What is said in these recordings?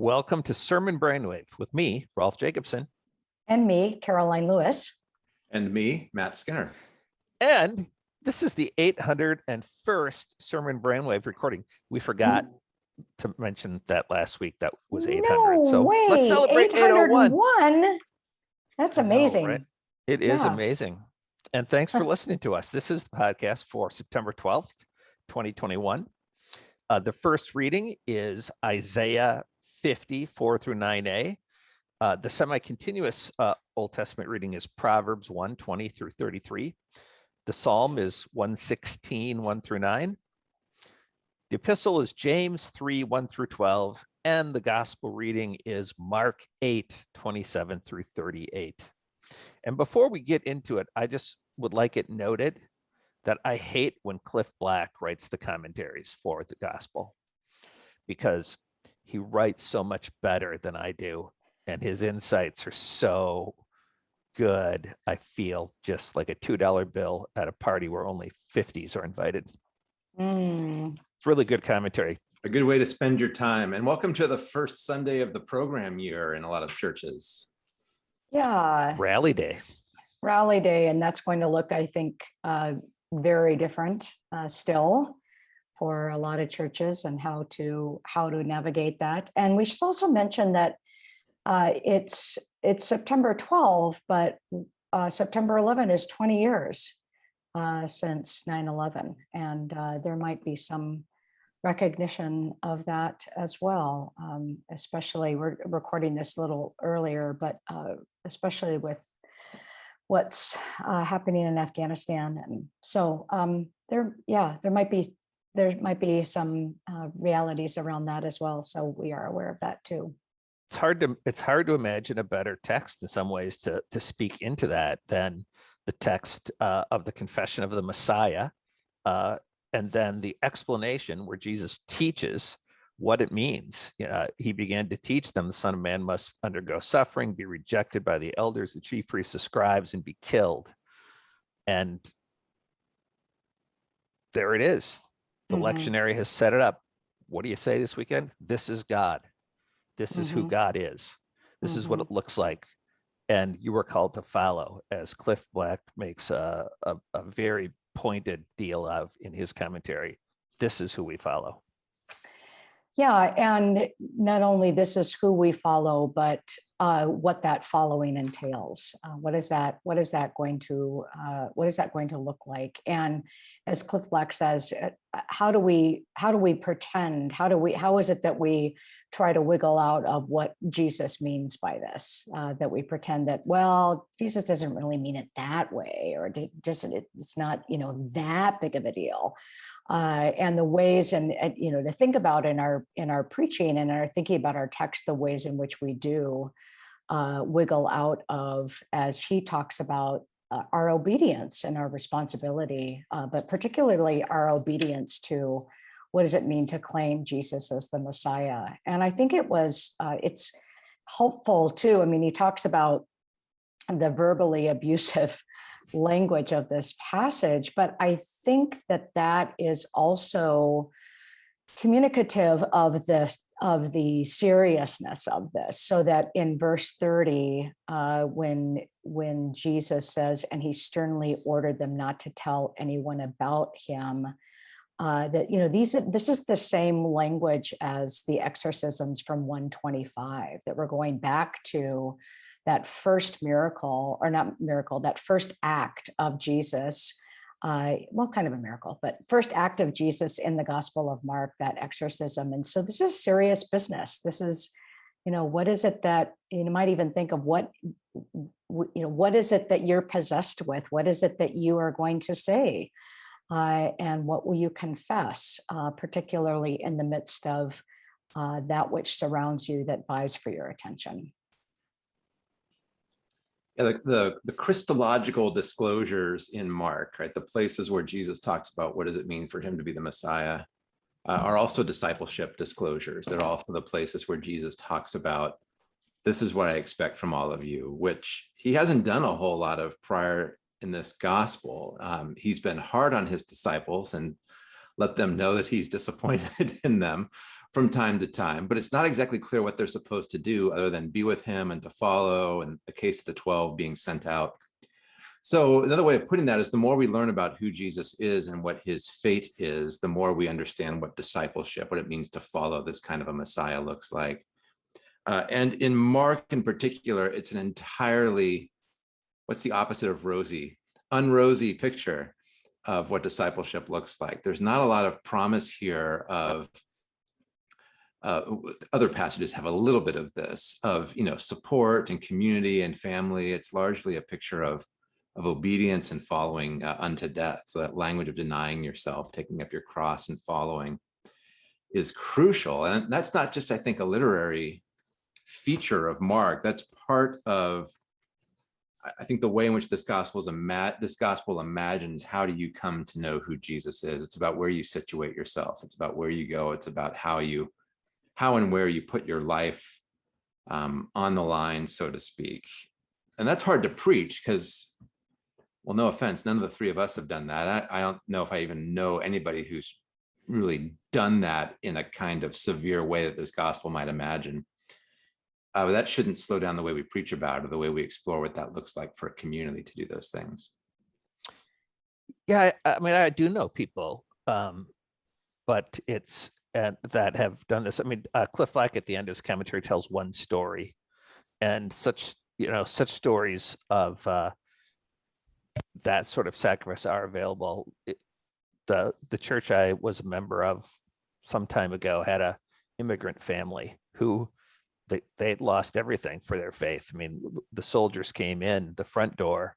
Welcome to Sermon Brainwave with me, Rolf Jacobson. And me, Karoline Lewis. And me, Matt Skinner. And this is the 801st Sermon Brainwave recording. We forgot to mention that last week that was 800. No so way. let's celebrate 801. 801. That's I know, amazing. right? It is Yeah. amazing. And thanks for listening to us. This is the podcast for September 12th, 2021. Uh, the first reading is Isaiah 50, 4 through 9a. Uh, the semi-continuous uh, Old Testament reading is Proverbs 1, 20 through 33. The Psalm is 116, 1 through 9. The epistle is James 3, 1 through 12. And the gospel reading is Mark 8, 27 through 38. And before we get into it, I just would like it noted that I hate when Cliff Black writes the commentaries for the gospel because he writes so much better than I do. And his insights are so good. I feel just like a $2 bill at a party where only 50s are invited. Mm, It's really good commentary. A good way to spend your time. And welcome to the first Sunday of the program year in a lot of churches. yeah, Rally day. rally day. And that's going to look, I think, uh, very different uh, still for a lot of churches and how to how to navigate that. And we should also mention that uh, it's it's September 12, but uh, September 11 is 20 years uh, since 9/11, and uh, there might be some recognition of that as well. Um, especially we're recording this a little earlier, but uh, especially with what's uh, happening in Afghanistan, and so um, there, yeah, there might be there might be some uh, realities around that as well. So we are aware of that too. it's hard to it's hard to imagine a better text in some ways to to speak into that than the text uh, of the confession of the Messiah, uh, and then the explanation where Jesus teaches what it means. Uh, he began to teach them the Son of Man must undergo suffering, be rejected by the elders, the chief priests, the scribes, and be killed. And there it is. The Mhm. lectionary has set it up. What do you say this weekend? This is God. This is who Mhm. God is. This is what it looks like. And you were called to follow, as Cliff Black makes a, a, a very pointed deal of in his commentary. This is who we follow. Yeah, and not only this is who we follow, but uh, what that following entails. Uh, what is that? What is that going to? Uh, what is that going to look like? And as Cliff Black says, uh, how do we? How do we pretend? How do we? How is it that we try to wiggle out of what Jesus means by this? Uh, that we pretend that well, Jesus doesn't really mean it that way, or just it's not you know that big of a deal uh, and the ways and, and, you know to think about in our in our preaching and our thinking about our text the ways in which we do uh, wiggle out of as he talks about uh, our obedience and our responsibility uh, but particularly our obedience to what does it mean to claim jesus as the messiah? And i think it was uh, it's helpful too i mean he talks about the verbally abusive language of this passage, but I think that that is also communicative of this of the seriousness of this so that in verse 30 uh, when when jesus says and he sternly ordered them not to tell anyone about him uh, that you know these this is the same language as the exorcisms from 125 that we're going back to that first miracle or not miracle that first act of jesus uh, well kind of a miracle but first act of jesus in the gospel of mark that exorcism. And so this is serious business. This is you know what is it that you might even think of what you know what is it that you're possessed with? What is it that you are going to say? Uh, and what will you confess uh, particularly in the midst of uh, that which surrounds you that vies for your attention Yeah, the, the, the Christological disclosures in Mark, right? The places where Jesus talks about what does it mean for him to be the Messiah uh, are also discipleship disclosures. They're also the places where Jesus talks about this is what I expect from all of you, which he hasn't done a whole lot of prior in this gospel. Um, he's been hard on his disciples and let them know that he's disappointed in them from time to time, but it's not exactly clear what they're supposed to do other than be with him and to follow and the case of the 12 being sent out. So another way of putting that is the more we learn about who Jesus is and what his fate is, the more we understand what discipleship, what it means to follow this kind of a Messiah looks like. Uh, and in Mark in particular, it's an entirely, what's the opposite of rosy? Unrosy picture of what discipleship looks like. There's not a lot of promise here of uh, other passages have a little bit of this of you know support and community and family. It's largely a picture of of obedience and following uh, unto death. So that language of denying yourself, taking up your cross and following is crucial. And that's not just, I think, a literary feature of Mark. That's part of, I think, the way in which this gospel is a this gospel imagines how do you come to know who Jesus is. It's about where you situate yourself. It's about where you go. It's about how you, how and where you put your life um, on the line, so to speak. And that's hard to preach because well, no offense, none of the three of us have done that. I, I don't know if I even know anybody who's really done that in a kind of severe way that this gospel might imagine. Uh, but that shouldn't slow down the way we preach about it or the way we explore what that looks like for a community to do those things. Yeah, I, I mean, I do know people, um, but it's uh, that have done this. I mean, uh, Cliff Black at the end of his commentary tells one story, and such you know such stories of uh, that sort of sacrifice are available. It, the the church I was a member of some time ago had a immigrant family who they they lost everything for their faith. I mean, the soldiers came in the front door,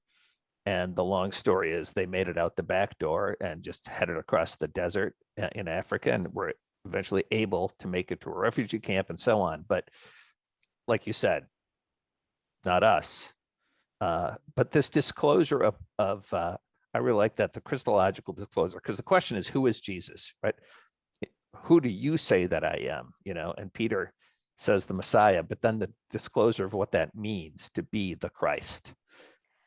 and the long story is they made it out the back door and just headed across the desert uh, in Africa and were eventually able to make it to a refugee camp and so on. But like you said, not us. Uh, but this disclosure of, of uh, I really like that, the Christological disclosure, because the question is, who is Jesus, right? Who do you say that I am? You know, and Peter says the Messiah, but then the disclosure of what that means to be the Christ.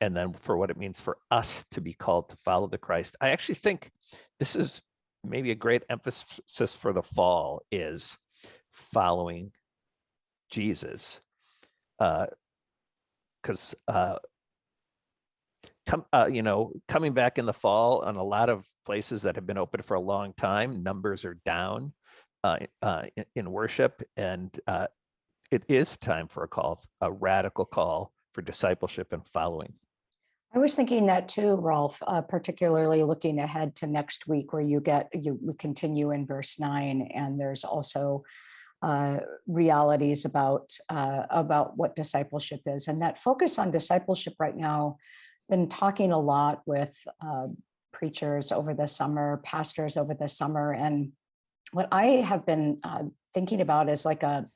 And then for what it means for us to be called to follow the Christ. I actually think this is maybe a great emphasis for the fall is following Jesus. Uh, because uh, come uh, you know coming back in the fall on a lot of places that have been open for a long time numbers are down uh, uh, in, in, worship and uh, it is time for a call a radical call for discipleship and following I was thinking that too, Rolf, uh, particularly looking ahead to next week where you get, you we continue in verse nine and there's also uh, realities about uh, about what discipleship is. And that focus on discipleship right now been talking a lot with uh, preachers over the summer pastors over the summer. And what I have been uh, thinking about is like a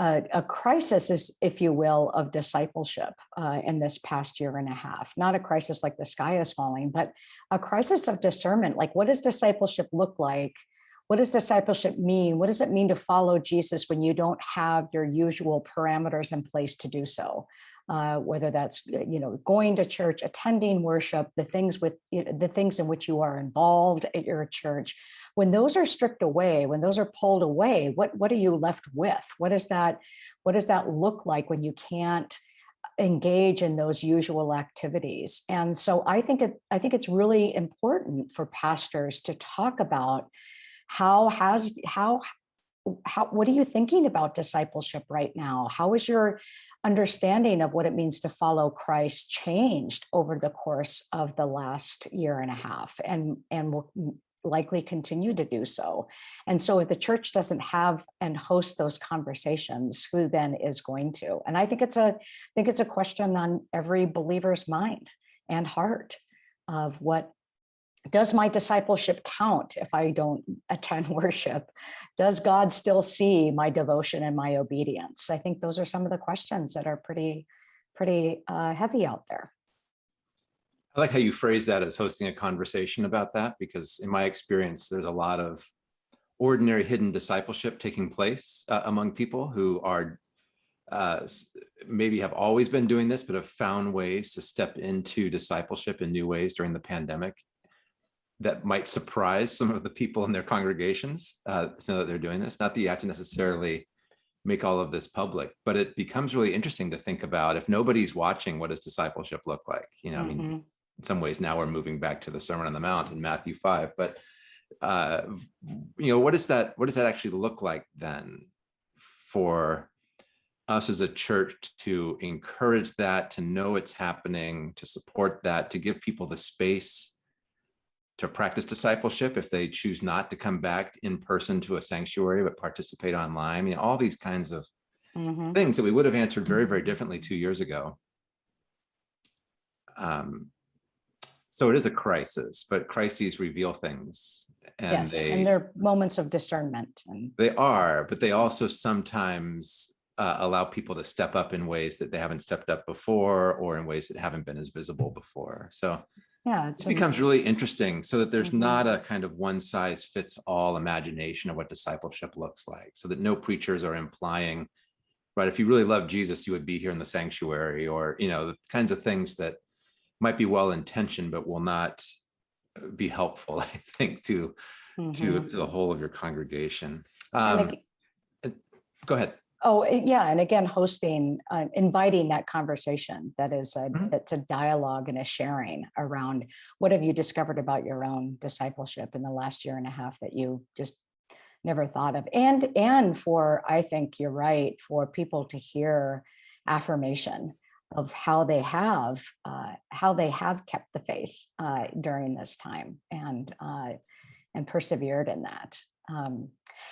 a, a crisis is, if you will, of discipleship uh, in this past year and a half. Not a crisis like the sky is falling, but a crisis of discernment. Like, what does discipleship look like what does discipleship mean? What does it mean to follow Jesus when you don't have your usual parameters in place to do so? Uh, whether that's you know going to church, attending worship, the things with you know, the things in which you are involved at your church. When those are stripped away, when those are pulled away, what what are you left with? What does that what does that look like when you can't engage in those usual activities? And so I think it I think it's really important for pastors to talk about how has how how what are you thinking about discipleship right now? How is your understanding of what it means to follow christ changed over the course of the last year and a half and and will likely continue to do so? And so if the church doesn't have and host those conversations who then is going to? And i think it's a i think it's a question on every believer's mind and heart of what does my discipleship count if I don't attend worship? Does God still see my devotion and my obedience? I think those are some of the questions that are pretty, pretty uh, heavy out there. I like how you phrase that as hosting a conversation about that, because in my experience, there's a lot of ordinary hidden discipleship taking place uh, among people who are uh, maybe have always been doing this, but have found ways to step into discipleship in new ways during the pandemic that might surprise some of the people in their congregations uh, to know that they're doing this. Not that you have to necessarily make all of this public, but it becomes really interesting to think about if nobody's watching, what does discipleship look like? You know, I mean, Mhm. in some ways now we're moving back to the Sermon on the Mount in Matthew 5, but uh, you know, what does that what does that actually look like then for us as a church to encourage that, to know it's happening, to support that, to give people the space to practice discipleship if they choose not to come back in person to a sanctuary but participate online. I mean, all these kinds of Mhm. things that we would have answered very, very differently two years ago. Um, so it is a crisis, but crises reveal things and Yes, they and they're moments of discernment and, they are, but they also sometimes uh, allow people to step up in ways that they haven't stepped up before or in ways that haven't been as visible before. So yeah, it becomes really interesting so that there's Mhm. not a kind of one size fits all imagination of what discipleship looks like so that no preachers are implying right if you really love jesus you would be here in the sanctuary or you know the kinds of things that might be well intentioned but will not uh, be helpful i think to to, Mhm. to the whole of your congregation um, ag- go ahead Oh, eh, yeah, and again, hosting, uh, inviting that conversation that is, a Mhm. that's a dialogue and a sharing around what have you discovered about your own discipleship in the last year and a half that you just never thought of? And, and for, I think you're right, for people to hear affirmation of how they have, uh, how they have kept the faith uh, during this time and, uh, and persevered in that. Um,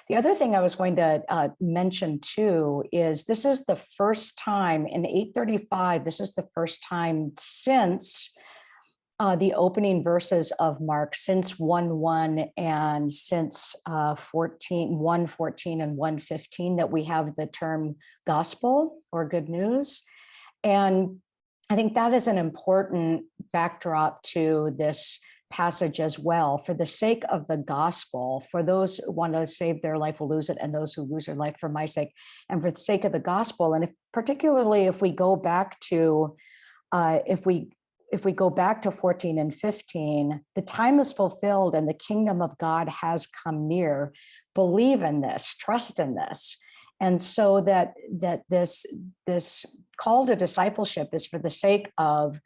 the other thing I was going to uh, mention too is this is the first time in 835, this is the first time since uh, the opening verses of Mark, since 1 1 and since uh, 14, 1 14 and 1 15, that we have the term gospel or good news. And I think that is an important backdrop to this passage as well for the sake of the gospel for those who want to save their life will lose it and those who lose their life for my sake and for the sake of the gospel. And if particularly if we go back to uh, if we if we go back to 14 and 15 the time is fulfilled and the kingdom of god has come near. Believe in this trust in this. And so that that this this call to discipleship is for the sake of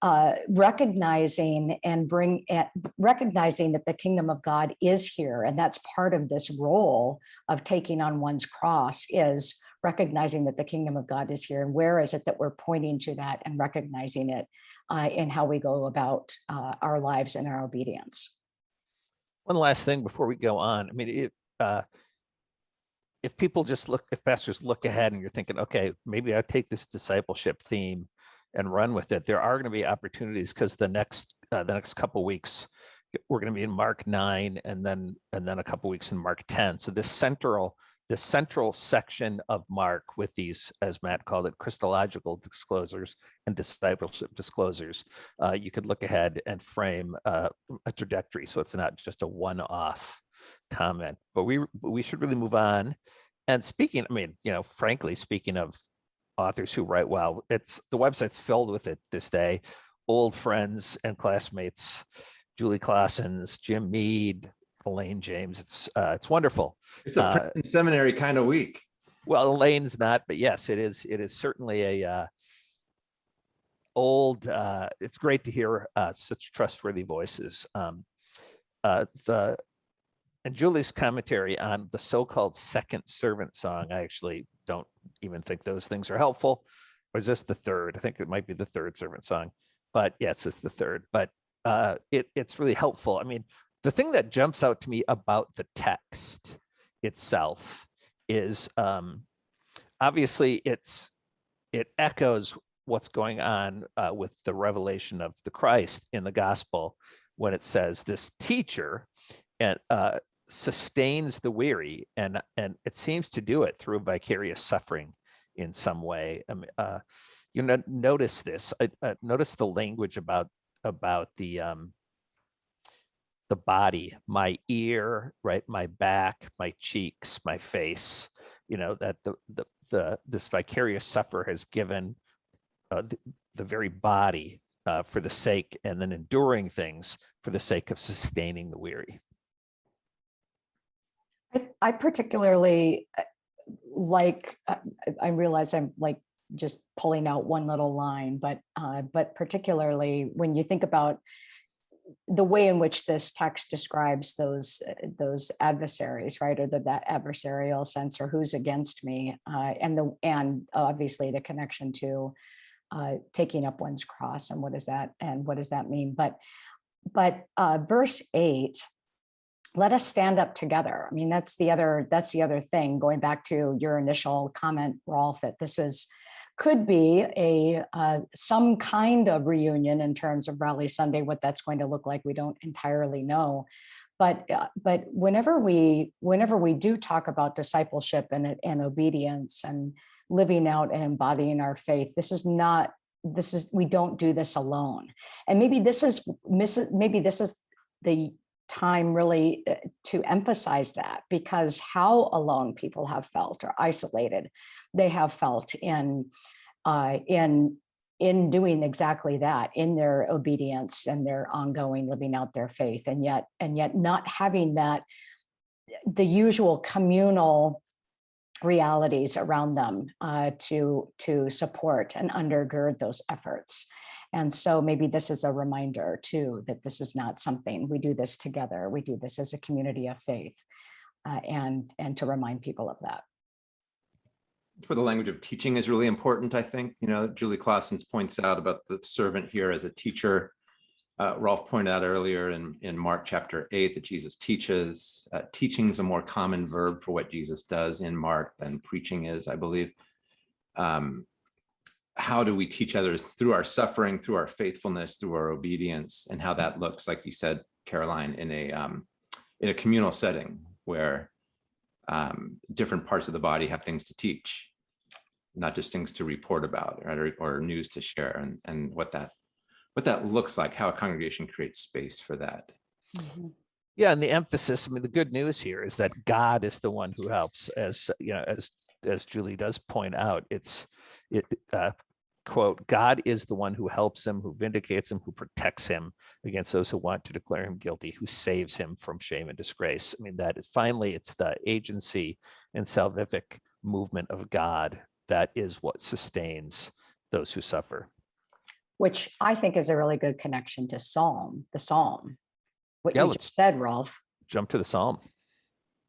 uh, recognizing and bring at recognizing that the kingdom of God is here, and that's part of this role of taking on one's cross is recognizing that the kingdom of God is here, and where is it that we're pointing to that and recognizing it uh, in how we go about uh, our lives and our obedience. One last thing before we go on. I mean, it, uh, if people just look, if pastors look ahead and you're thinking, okay, maybe I take this discipleship theme and run with it, there are going to be opportunities because the next uh, the next couple weeks we're going to be in Mark nine and then and then a couple weeks in Mark ten. So this central the central section of Mark with these, as Matt called it, Christological disclosures and discipleship disclosures, uh, you could look ahead and frame uh, a trajectory. So it's not just a one-off comment, but we we should really move on. And speaking, I mean, you know, frankly, speaking of authors who write well, it's the website's filled with it this day. Old friends and classmates, Julie Claassens, Jim Mead, Elaine James. It's uh, it's wonderful. it's a Uh, seminary kind of week Well, Elaine's not, but yes, it is. It is certainly a uh, old. Uh, it's great to hear uh, such trustworthy voices. Um, uh, the and Julie's commentary on the so-called second servant song. I actually don't even think those things are helpful. Or is this the third? I think it might be the third servant song, but yes, it's the third. But uh, it it's really helpful. I mean, the thing that jumps out to me about the text itself is um, obviously it's it echoes what's going on uh, with the revelation of the Christ in the gospel when it says this teacher and uh, sustains the weary and and it seems to do it through vicarious suffering in some way. I mean, uh, you know, notice this. Uh, uh, notice the language about about the um, the body, my ear, right, my back, my cheeks, my face. You know that the the the this vicarious sufferer has given uh, the, the very body uh, for the sake, and then enduring things for the sake of sustaining the weary. I, I particularly uh, like, uh, I realize I'm like just pulling out one little line, but, uh, but particularly when you think about the way in which this text describes those, uh, those adversaries, right? Or the, that adversarial sense or who's against me, uh, and the, and obviously the connection to uh, taking up one's cross and what is that, and what does that mean? But, but uh, verse eight, let us stand up together. I mean, that's the other, that's the other thing, going back to your initial comment, Rolf, that this is, could be a, uh, some kind of reunion in terms of Rally Sunday, what that's going to look like, we don't entirely know. But, uh, but whenever we, whenever we do talk about discipleship and, and obedience and living out and embodying our faith, this is not, this is, we don't do this alone. And maybe this is, maybe this is the time really uh, to emphasize that because how alone people have felt or isolated they have felt in uh, in in doing exactly that in their obedience and their ongoing living out their faith and yet and yet not having that the usual communal realities around them uh, to to support and undergird those efforts and so maybe this is a reminder too, that this is not something, we do this together. We do this as a community of faith uh, and, and to remind people of that. where the language of teaching is really important, I think. You know, Julie Claassens points out about the servant here as a teacher. Uh, Rolf pointed out earlier in, in Mark chapter eight that Jesus teaches. Uh, teaching is a more common verb for what Jesus does in Mark than preaching is, I believe. Um, how do we teach others through our suffering, through our faithfulness, through our obedience, and how that looks, like you said, Karoline, in a um, in a communal setting where um, different parts of the body have things to teach, not just things to report about or, or news to share, and and what that what that looks like, how a congregation creates space for that. Mhm. Yeah, and the emphasis, I mean, the good news here is that God is the one who helps, as you know, as as Julie does point out, it's it uh, quote, God is the one who helps him, who vindicates him, who protects him against those who want to declare him guilty, who saves him from shame and disgrace. I mean, that is finally, it's the agency and salvific movement of God that is what sustains those who suffer. Which I think is a really good connection to Psalm, the Psalm. What Yeah, you just said, Rolf. Jump to the Psalm.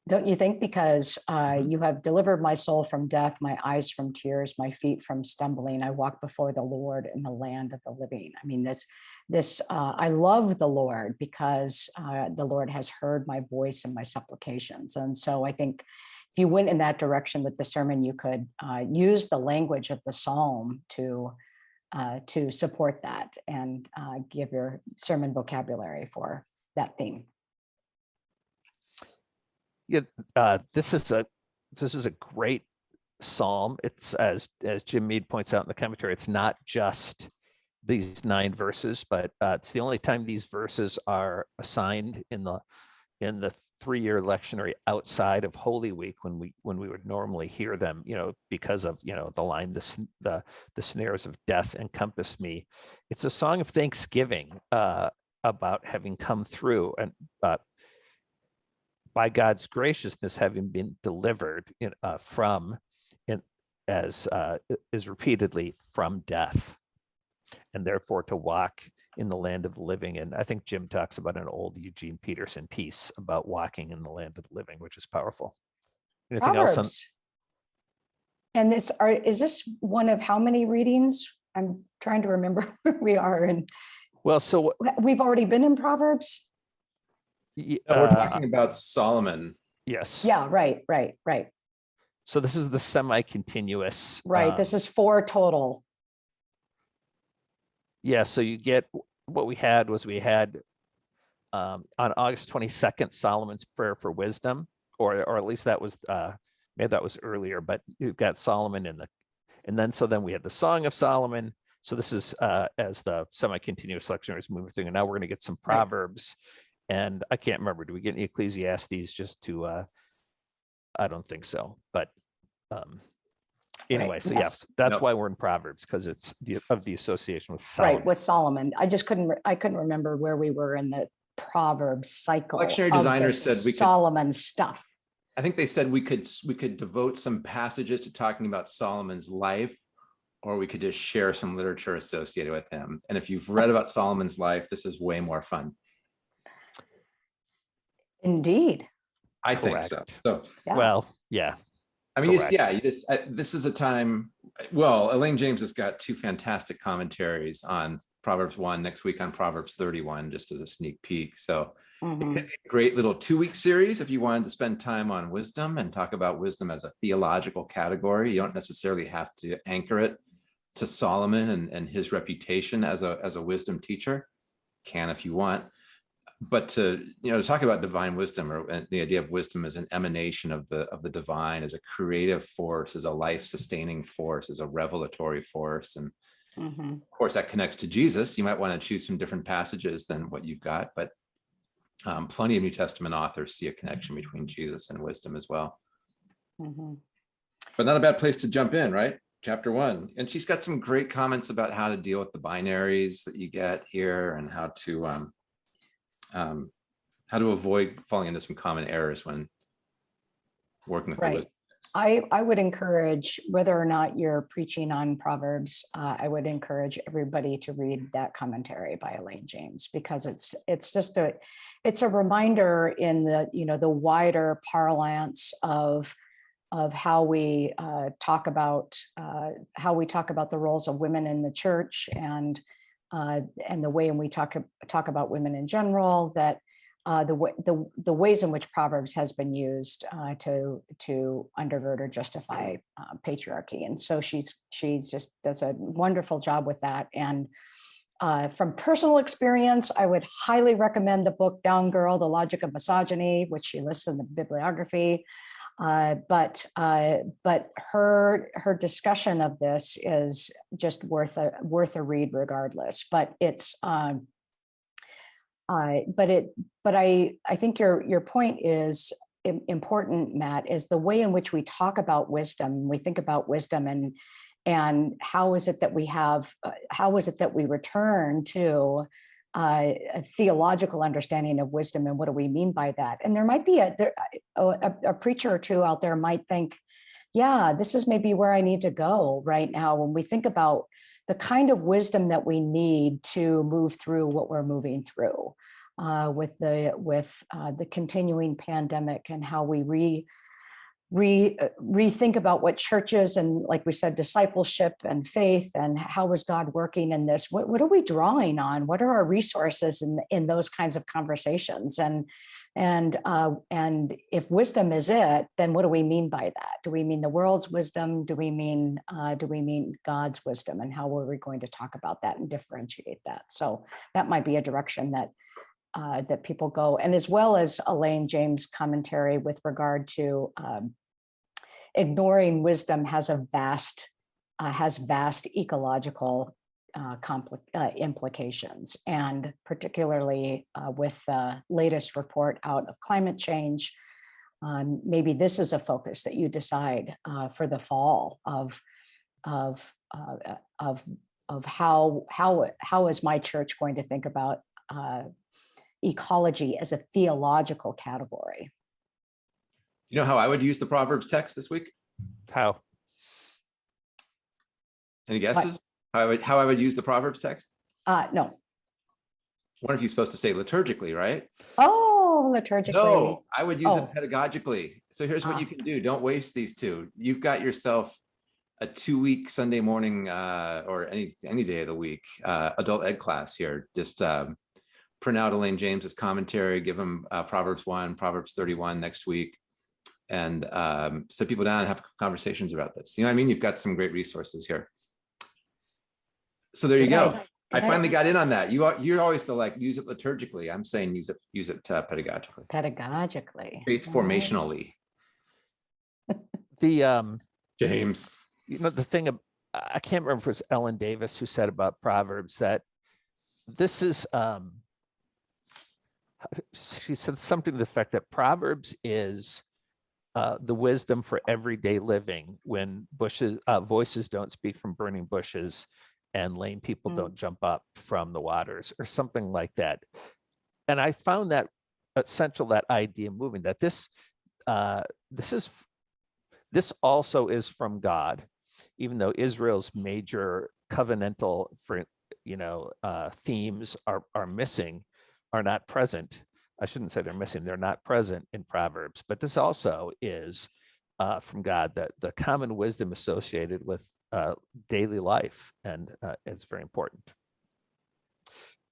Don't you think? Because uh, Mhm. you have delivered my soul from death, my eyes from tears, my feet from stumbling. I walk before the Lord in the land of the living. I mean, this, this, uh, I love the Lord because uh, the Lord has heard my voice and my supplications. And so I think if you went in that direction with the sermon, you could uh, use the language of the Psalm to uh, to support that and uh, give your sermon vocabulary for that theme. Yeah, uh, this is a this is a great psalm. It's as as Jim Mead points out in the commentary, it's not just these nine verses, but uh, it's the only time these verses are assigned in the in the three-year lectionary outside of Holy Week when we when we would normally hear them, you know, because of you know the line the sn- the the snares of death encompass me. It's a song of thanksgiving uh, about having come through and uh, by God's graciousness having been delivered in, uh, from in, as uh, is repeatedly from death and therefore to walk in the land of the living. And I think Jim talks about an old Eugene Peterson piece about walking in the land of the living, which is powerful. Anything else on, Proverbs. And this are, is this one of how many readings? I'm trying to remember where we are and well, so we've already been in Proverbs? Y- Uh, We're uh, talking about Solomon. yes. Yeah, right, right, right, So this is the semi-continuous. right. um, This is four total. Yeah, so you get, what we had was we had um, on August twenty-second, Solomon's prayer for wisdom, or, or at least that was, uh, maybe that was earlier, but you've got Solomon in the, and then, so then we had the Song of Solomon. So this is, uh, as the semi-continuous lectionary is moving through, and now we're gonna get some Right. Proverbs. And I can't remember, do we get any Ecclesiastes just to, uh, I don't think so, but, um, Anyway, so yes. yes, that's Yep. why we're in Proverbs, because it's the, of the association with Solomon. Right, Solomon. with Solomon. I just couldn't, re- I couldn't remember where we were in the Proverbs cycle. Lectionary of the designers said we could- Solomon stuff. I think they said we could, we could devote some passages to talking about Solomon's life, or we could just share some literature associated with him. And if you've read about Solomon's life, this is way more fun. Indeed. I think so. Correct. So, Yeah. Well, yeah, I mean, it's, yeah, it's, uh, this is a time, well, Elaine James has got two fantastic commentaries on Proverbs one, next week on Proverbs thirty-one, just as a sneak peek. So it could be a great little two-week series if you wanted to spend time on wisdom and talk about wisdom as a theological category. You don't necessarily have to anchor it to Solomon and, and his reputation as a, as a wisdom teacher. Can if you want. But to, you know, to talk about divine wisdom or uh, the idea of wisdom as an emanation of the, of the divine, as a creative force, as a life-sustaining force, as a revelatory force. And Mhm. of course, that connects to Jesus. You might want to choose some different passages than what you've got, but um, plenty of New Testament authors see a connection between Jesus and wisdom as well. Mhm. But not a bad place to jump in, right? Chapter one. And she's got some great comments about how to deal with the binaries that you get here and how to um, um, how to avoid falling into some common errors when working with the Right. I, I would encourage, whether or not you're preaching on Proverbs, uh, I would encourage everybody to read that commentary by Elaine James because it's, it's just a, it's a reminder in the, you know, the wider parlance of, of how we uh, talk about, uh, how we talk about the roles of women in the church and, uh, and the way in we talk, talk about women in general, that uh, the, the, the ways in which Proverbs has been used uh, to, to undergird or justify uh, patriarchy. And so she's, she's just does a wonderful job with that. And uh, from personal experience, I would highly recommend the book Down Girl, The Logic of Misogyny, which she lists in the bibliography. Uh, but uh, but her her discussion of this is just worth a worth a read regardless. But it's um, uh, but it but I I think your your point is important, Matt, is the way in which we talk about wisdom. We think about wisdom and and how is it that we have uh, how is it that we return to uh, a theological understanding of wisdom and what do we mean by that? And there might be a, there, a, a- preacher or two out there might think, yeah, this is maybe where I need to go right now. When we think about the kind of wisdom that we need to move through what we're moving through uh, with the with uh, the continuing pandemic and how we re re uh, rethink about what churches and like we said discipleship and faith and how is god working in this? What, what are we drawing on? What are our resources in in those kinds of conversations? And and uh and if wisdom is it then what do we mean by that? Do we mean the world's wisdom? Do we mean uh do we mean god's wisdom? And how are we going to talk about that and differentiate that? So that might be a direction that uh, that people go, and as well as Elaine James' commentary with regard to um, ignoring wisdom has a vast uh, has vast ecological uh, compli- uh, implications, and particularly uh, with the latest report out of climate change. Um, maybe this is a focus that you decide uh, for the fall of of uh, of of how how how is my church going to think about uh, ecology as a theological category. You know how I would use the Proverbs text this week? how? Any guesses? How I would, how I would use the Proverbs text? Uh, no. What if you're supposed to say liturgically, right? Oh, liturgically. No, I would use Oh. it pedagogically. So here's what Ah. you can do. Don't waste these two. You've got yourself a two-week Sunday morning uh, or any any day of the week uh, adult ed class here. Just um, print out Elaine James's commentary, give them uh, Proverbs one, Proverbs 31 next week, and um, sit people down and have conversations about this. You know what I mean? You've got some great resources here. So there you Good go. night. I Good night. finally got in on that. You are you're always the like use it liturgically. I'm saying use it use it uh, pedagogically, Pedagogically. faith All right. formationally. The, um, James. you know, the thing, ab- I I can't remember if it was Ellen Davis who said about Proverbs that this is, um, she said something to the effect that Proverbs is uh, the wisdom for everyday living when bushes, uh, voices don't speak from burning bushes and lame people Mm. don't jump up from the waters or something like that. And I found that essential, that idea moving, that this, uh, this is, this also is from God, even though Israel's major covenantal, for, you know, uh, themes are, are missing, are not present. I shouldn't say they're missing, they're not present in Proverbs, but this also is uh, from God, that the common wisdom associated with uh, daily life, and uh, it's very important.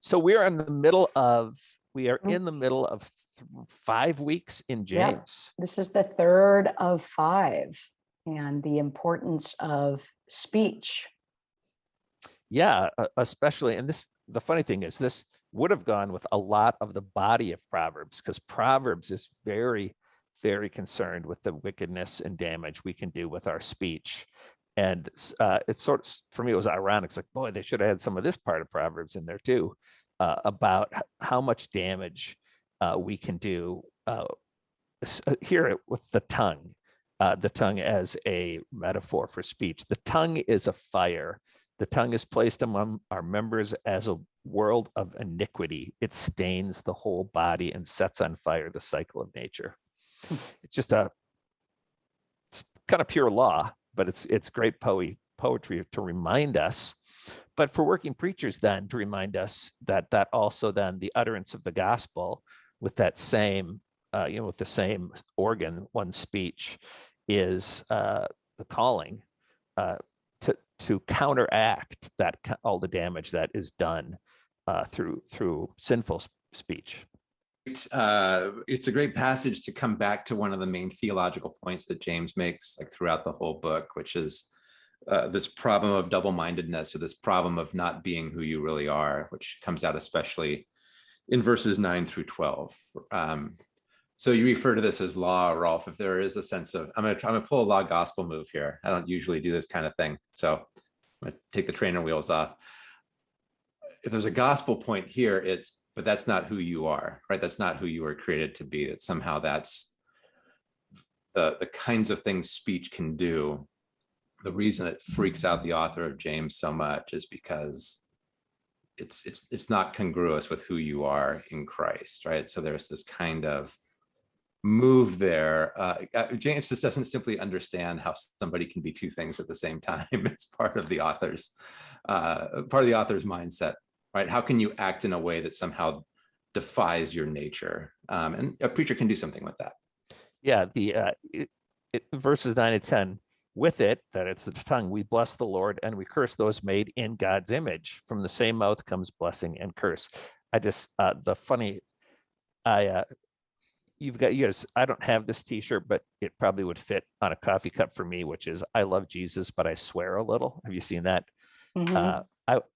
So we are in the middle of, we are Mm. in the middle of th- five weeks in Yeah. James. This is the third of five and the importance of speech. Yeah, especially, and this, the funny thing is this would have gone with a lot of the body of Proverbs because Proverbs is very, very concerned with the wickedness and damage we can do with our speech. And uh, it's sort of, for me, it was ironic. It's like, boy, they should have had some of this part of Proverbs in there too, uh, about how much damage uh, we can do uh, uh, here with the tongue, uh, the tongue as a metaphor for speech. The tongue is a fire. The tongue is placed among our members as a world of iniquity. It stains the whole body and sets on fire the cycle of nature. Hmm. It's just a it's kind of pure law, but it's it's great poe- poetry to remind us. But for working preachers, then to remind us that that also then the utterance of the gospel with that same uh, you know with the same organ, one speech, is uh, the calling uh, to to counteract that all the damage that is done uh, through through sinful speech. It's, uh, it's a great passage to come back to one of the main theological points that James makes like throughout the whole book, which is uh, this problem of double-mindedness or this problem of not being who you really are, which comes out especially in verses nine through 12. Um, so you refer to this as law, Rolf, if there is a sense of, I'm gonna try, I'm gonna pull a law gospel move here. I don't usually do this kind of thing. So I'm gonna take the trainer wheels off. If there's a gospel point here, it's, but that's not who you are, right? That's not who you were created to be. That somehow that's the, the kinds of things speech can do. The reason it freaks out the author of James so much is because it's it's it's not congruous with who you are in Christ, right? So there's this kind of move there. Uh, uh, James just doesn't simply understand how somebody can be two things at the same time. It's part of the author's uh, part of the author's mindset, right? How can you act in a way that somehow defies your nature? Um, and a preacher can do something with that. Yeah, the uh, it, it, verses nine and ten. With it, that it's the tongue, we bless the Lord and we curse those made in God's image. From the same mouth comes blessing and curse. I just uh, the funny, I uh, you've got you guys. I don't have this T-shirt, but it probably would fit on a coffee cup for me, which is I love Jesus, but I swear a little. Have you seen that? Mhm. Uh,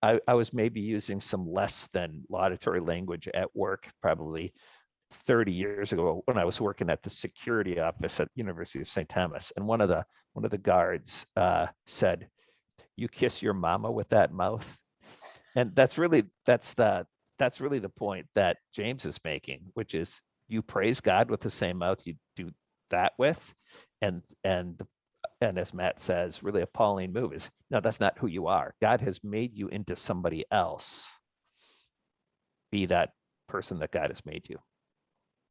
I, I was maybe using some less than laudatory language at work, probably 30 years ago when I was working at the security office at University of St. Thomas, and one of the one of the guards uh, said, "You kiss your mama with that mouth," and that's really that's the that's really the point that James is making, which is you praise God with the same mouth you do that with, and and the and as Matt says, really appalling move is no, that's not who you are. God has made you into somebody else. Be that person that God has made you.